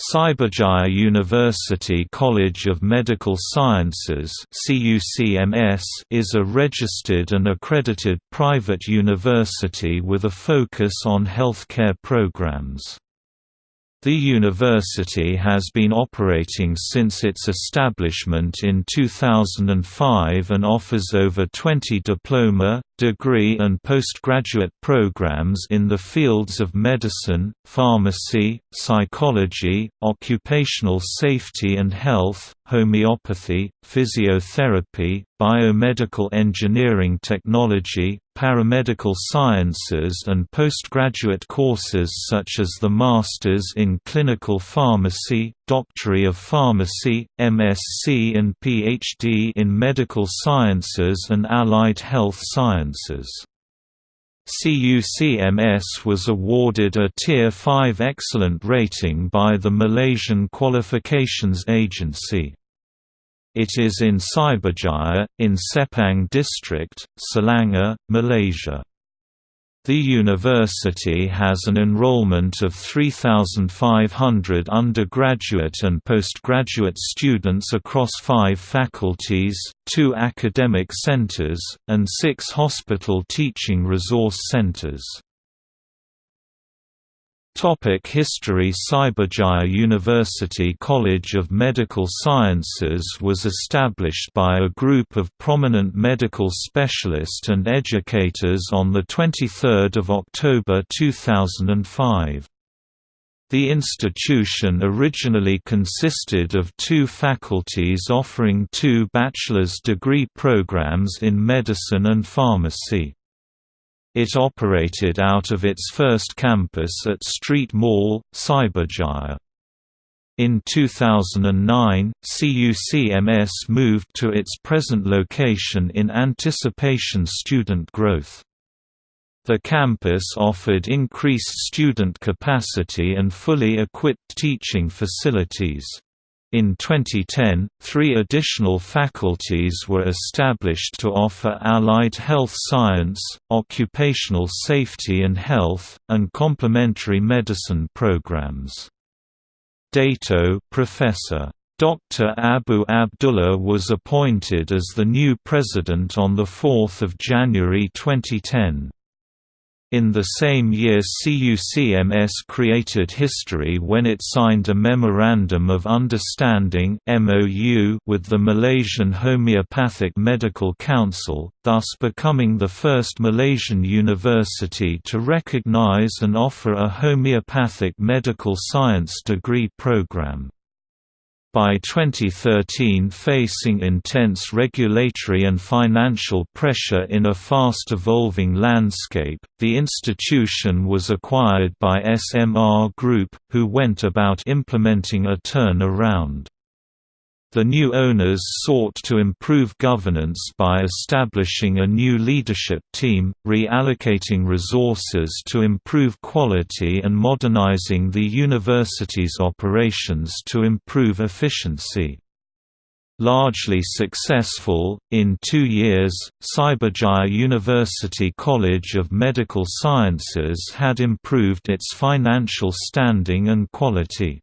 Cyberjaya University College of Medical Sciences is a registered and accredited private university with a focus on healthcare programs. The university has been operating since its establishment in 2005 and offers over 20 diploma, degree and postgraduate programs in the fields of medicine, pharmacy, psychology, occupational safety and health, homeopathy, physiotherapy, biomedical engineering technology, paramedical sciences and postgraduate courses such as the Masters in Clinical Pharmacy, Doctorate of Pharmacy, MSc and PhD in Medical Sciences and Allied Health Sciences. CUCMS was awarded a Tier 5 Excellent rating by the Malaysian Qualifications Agency. It is in Cyberjaya, in Sepang District, Selangor, Malaysia. The university has an enrollment of 3,500 undergraduate and postgraduate students across five faculties, two academic centers, and six hospital teaching resource centers. Topic History Cyberjaya University College of Medical Sciences was established by a group of prominent medical specialists and educators on 23 October 2005. The institution originally consisted of two faculties offering two bachelor's degree programs in medicine and pharmacy. It operated out of its first campus at Street Mall, Cyberjaya. In 2009, CUCMS moved to its present location in anticipation student growth. The campus offered increased student capacity and fully equipped teaching facilities. In 2010, three additional faculties were established to offer allied health science, occupational safety and health, and complementary medicine programs. Dato Professor. Dr. Abu Abdullah was appointed as the new president on 4 January 2010. In the same year CUCMS created history when it signed a Memorandum of Understanding with the Malaysian Homeopathic Medical Council, thus becoming the first Malaysian university to recognize and offer a homeopathic medical science degree program. By 2013 facing intense regulatory and financial pressure in a fast-evolving landscape, the institution was acquired by SMR Group, who went about implementing a turnaround. The new owners sought to improve governance by establishing a new leadership team, reallocating resources to improve quality and modernizing the university's operations to improve efficiency. Largely successful, in two years, Cyberjaya University College of Medical Sciences had improved its financial standing and quality.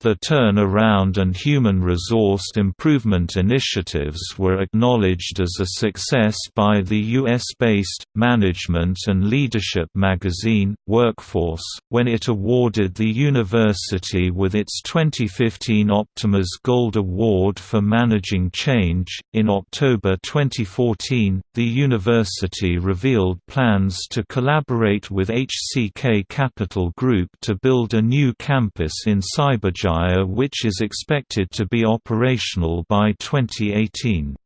The turnaround and human resource improvement initiatives were acknowledged as a success by the US-based, management and leadership magazine, Workforce, when it awarded the university with its 2015 Optimas Gold Award for Managing Change. In October 2014, the university revealed plans to collaborate with HCK Capital Group to build a new campus in Cyberjaya which is expected to be operational by 2018.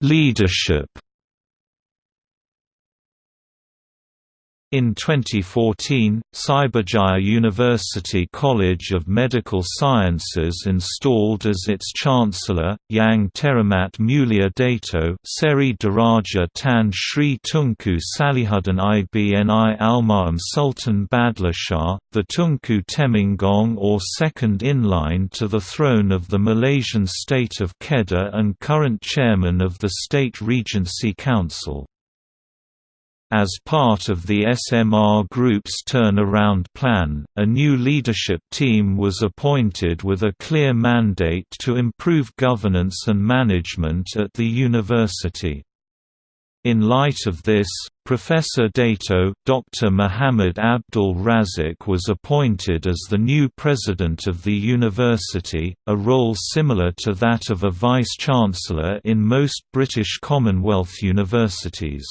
Leadership In 2014, Cyberjaya University College of Medical Sciences installed as its chancellor, Yang Teramat Mulia Dato Seri Daraja Tan Sri Tunku Salihuddin Ibni Almarhum Sultan Badlishah, the Tunku Temenggung or second in line to the throne of the Malaysian state of Kedah and current chairman of the State Regency Council. As part of the SMR Group's turnaround plan, a new leadership team was appointed with a clear mandate to improve governance and management at the university. In light of this, Professor Dato, Dr. Muhammad Abdul Razik was appointed as the new president of the university, a role similar to that of a vice-chancellor in most British Commonwealth universities.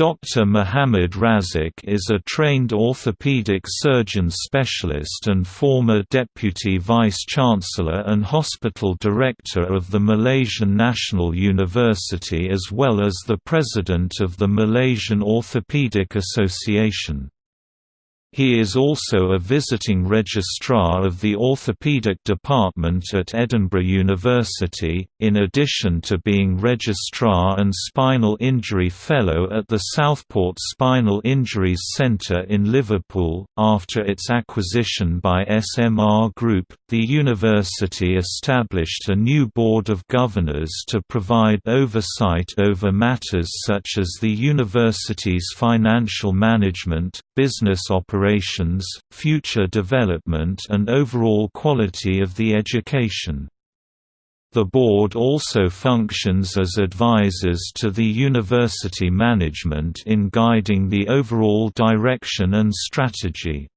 Dr. Muhammad Razik is a trained orthopedic surgeon specialist and former Deputy Vice-Chancellor and Hospital Director of the Malaysian National University as well as the President of the Malaysian Orthopedic Association. He is also a visiting registrar of the Orthopaedic Department at Edinburgh University, in addition to being Registrar and Spinal Injury Fellow at the Southport Spinal Injuries Centre in Liverpool. After its acquisition by SMR Group, the university established a new Board of Governors to provide oversight over matters such as the university's financial management, business operations, future development and overall quality of the education. The board also functions as advisors to the university management in guiding the overall direction and strategy.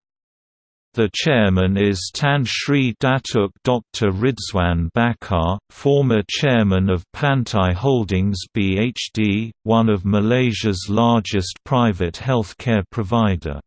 The chairman is Tan Sri Datuk Dr. Ridzwan Bakar, former chairman of Pantai Holdings BHD, one of Malaysia's largest private healthcare provider.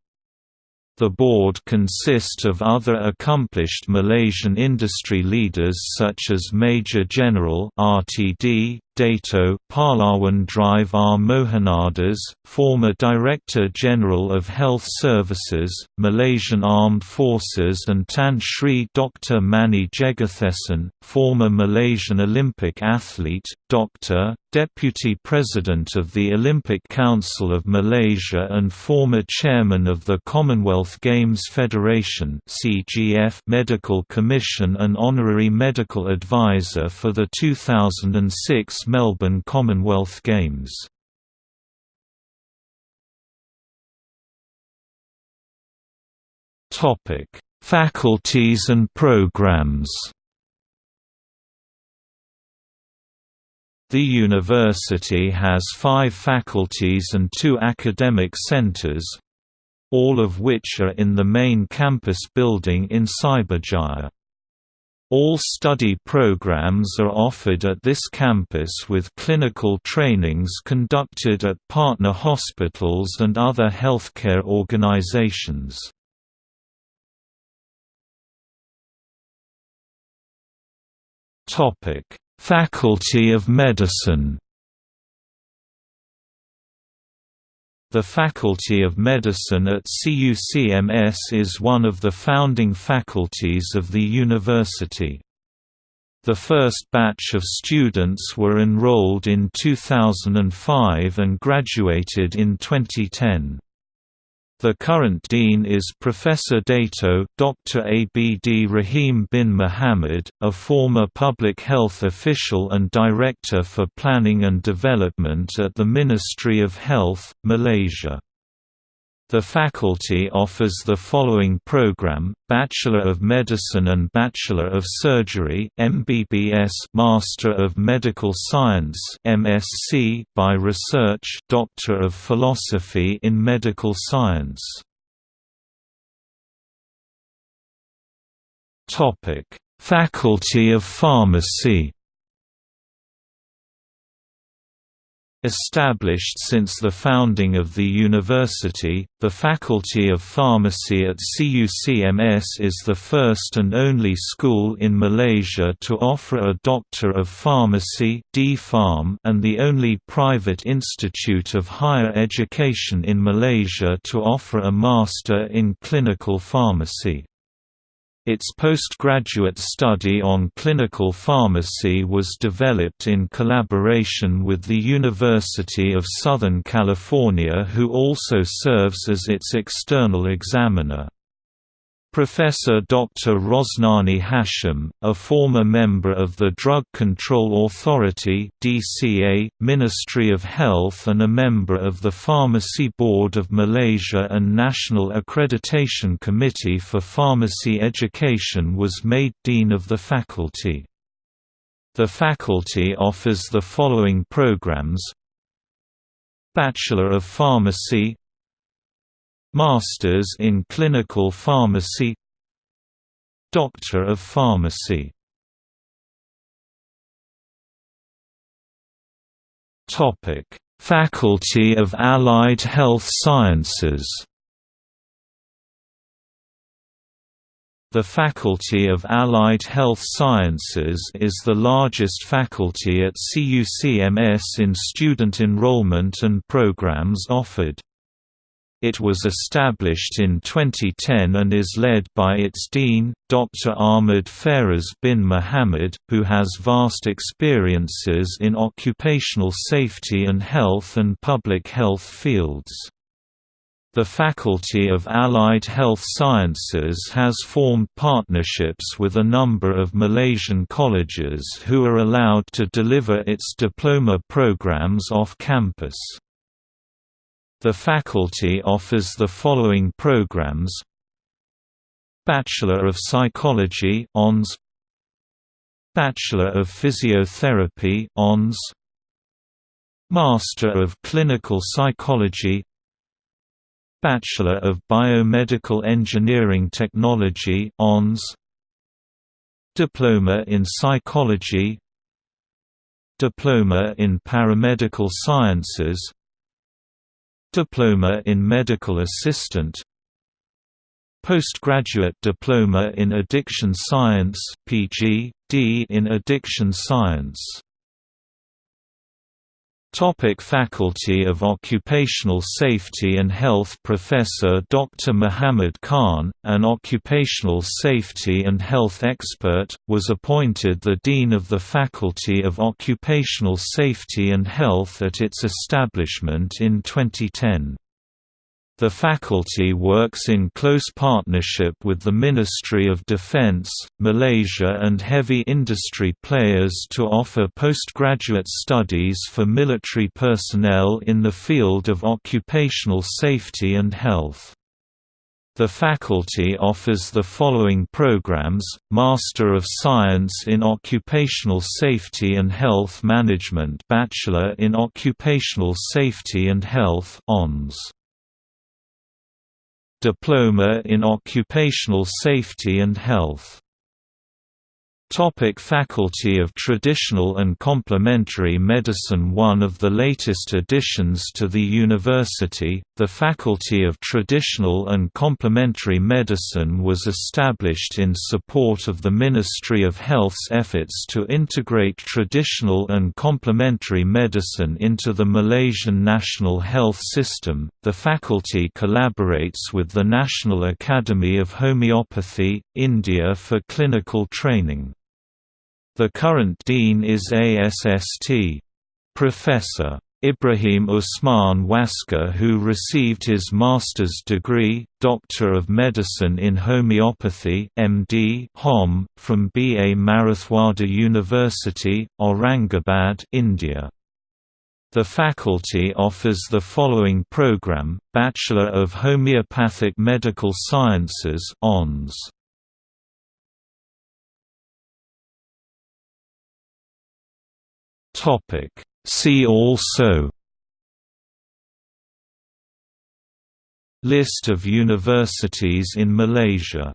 The board consists of other accomplished Malaysian industry leaders such as Major General RTD, Dato Pahlawan Drive R. Mohanadas, former Director General of Health Services, Malaysian Armed Forces and Tan Sri Dr. Mani Jegathesan, former Malaysian Olympic athlete, Dr. Deputy President of the Olympic Council of Malaysia and former Chairman of the Commonwealth Games Federation Medical Commission and Honorary Medical Advisor for the 2006 Melbourne Commonwealth Games. Topic: Faculties and programs. The university has five faculties and two academic centres, all of which are in the main campus building in Cyberjaya. All study programs are offered at this campus with clinical trainings conducted at partner hospitals and other healthcare organizations. Faculty of Medicine The Faculty of Medicine at CUCMS is one of the founding faculties of the university. The first batch of students were enrolled in 2005 and graduated in 2010. The current dean is Professor Dato Dr. Abd Rahim bin Muhammad, a former public health official and Director for Planning and Development at the Ministry of Health, Malaysia. The faculty offers the following program: Bachelor of Medicine and Bachelor of Surgery (MBBS), Master of Medical Science (MSc) by Research, Doctor of Philosophy in Medical Science. Topic: Faculty of Pharmacy. Established since the founding of the university, the Faculty of Pharmacy at CUCMS is the first and only school in Malaysia to offer a Doctor of Pharmacy and the only private institute of higher education in Malaysia to offer a Master in Clinical Pharmacy. Its postgraduate study on clinical pharmacy was developed in collaboration with the University of Southern California who also serves as its external examiner. Professor Dr. Rosnani Hashim, a former member of the Drug Control Authority (DCA), Ministry of Health and a member of the Pharmacy Board of Malaysia and National Accreditation Committee for Pharmacy Education was made Dean of the faculty. The faculty offers the following programs Bachelor of Pharmacy Masters in Clinical Pharmacy. Doctor of Pharmacy. Topic: Faculty of Allied Health Sciences. The Faculty of Allied Health Sciences is the largest faculty at CUCMS in student enrollment and programs offered. It was established in 2010 and is led by its dean, Dr. Ahmed Faraz bin Muhammad, who has vast experiences in occupational safety and health and public health fields. The Faculty of Allied Health Sciences has formed partnerships with a number of Malaysian colleges who are allowed to deliver its diploma programs off campus. The faculty offers the following programs. Bachelor of Psychology ONS. Bachelor of Physiotherapy ONS. Master of Clinical Psychology. Bachelor of Biomedical Engineering Technology ONS. Diploma in Psychology. Diploma in Paramedical Sciences Diploma in Medical Assistant Postgraduate Diploma in Addiction Science PG, D in Addiction Science Topic Faculty of Occupational Safety and Health Professor Dr. Muhammad Khan, an occupational safety and health expert, was appointed the Dean of the Faculty of Occupational Safety and Health at its establishment in 2010. The faculty works in close partnership with the Ministry of Defence, Malaysia and heavy industry players to offer postgraduate studies for military personnel in the field of occupational safety and health. The faculty offers the following programs, Master of Science in Occupational Safety and Health Management Bachelor in Occupational Safety and Health ONS. Diploma in Occupational Safety and Health Topic Faculty of Traditional and Complementary Medicine One of the latest additions to the university, the Faculty of Traditional and Complementary Medicine was established in support of the Ministry of Health's efforts to integrate traditional and complementary medicine into the Malaysian national health system. The faculty collaborates with the National Academy of Homeopathy, India for clinical training. The current dean is ASST. Professor. Ibrahim Usman Waskar who received his master's degree, Doctor of Medicine in Homeopathy MD Hom, from B. A. Marathwada University, Aurangabad India. The faculty offers the following program, Bachelor of Homeopathic Medical Sciences ONS. Topic. See also List of universities in Malaysia